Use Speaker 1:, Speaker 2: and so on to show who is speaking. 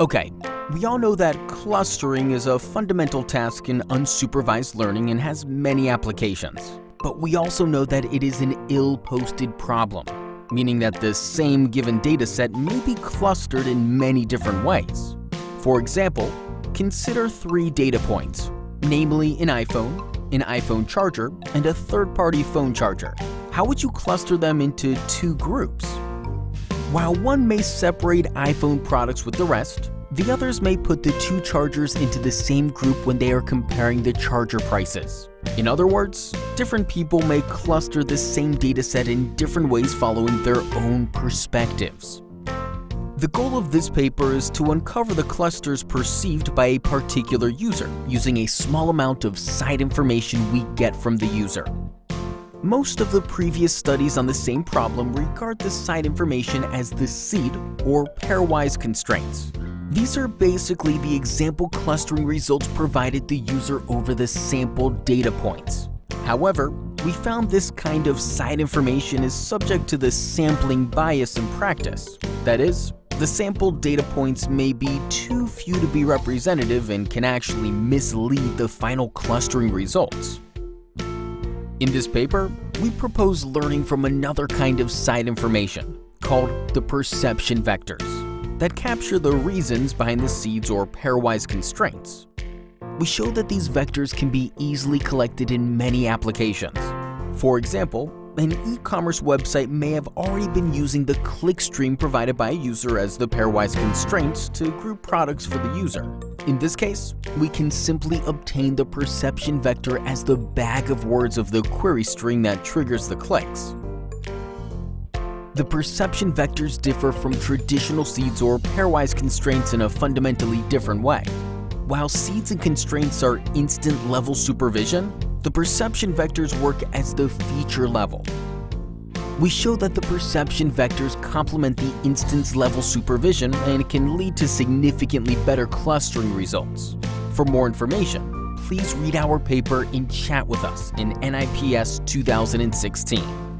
Speaker 1: Okay, we all know that clustering is a fundamental task in unsupervised learning and has many applications. But we also know that it is an ill-posed problem, meaning that the same given dataset may be clustered in many different ways. For example, consider three data points, namely an iPhone, an iPhone charger, and a third-party phone charger. How would you cluster them into two groups? While one may separate iPhone products with the rest, the others may put the two chargers into the same group when they are comparing the charger prices. In other words, different people may cluster the same dataset in different ways following their own perspectives. The goal of this paper is to uncover the clusters perceived by a particular user using a small amount of side information we get from the user. Most of the previous studies on the same problem regard the side information as the seed or pairwise constraints. These are basically the example clustering results provided the user over the sampled data points. However, we found this kind of side information is subject to the sampling bias in practice. That is, the sampled data points may be too few to be representative and can actually mislead the final clustering results. In this paper, we propose learning from another kind of side information, called the perception vectors, that capture the reasons behind the seeds or pairwise constraints. We show that these vectors can be easily collected in many applications. For example, an e-commerce website may have already been using the clickstream provided by a user as the pairwise constraints to group products for the user. In this case, we can simply obtain the perception vector as the bag of words of the query string that triggers the clicks. The perception vectors differ from traditional seeds or pairwise constraints in a fundamentally different way. While seeds and constraints are instance level supervision, the perception vectors work as the feature level. We show that the perception vectors complement the instance level supervision and can lead to significantly better clustering results. For more information, please read our paper and chat with us in NIPS 2016.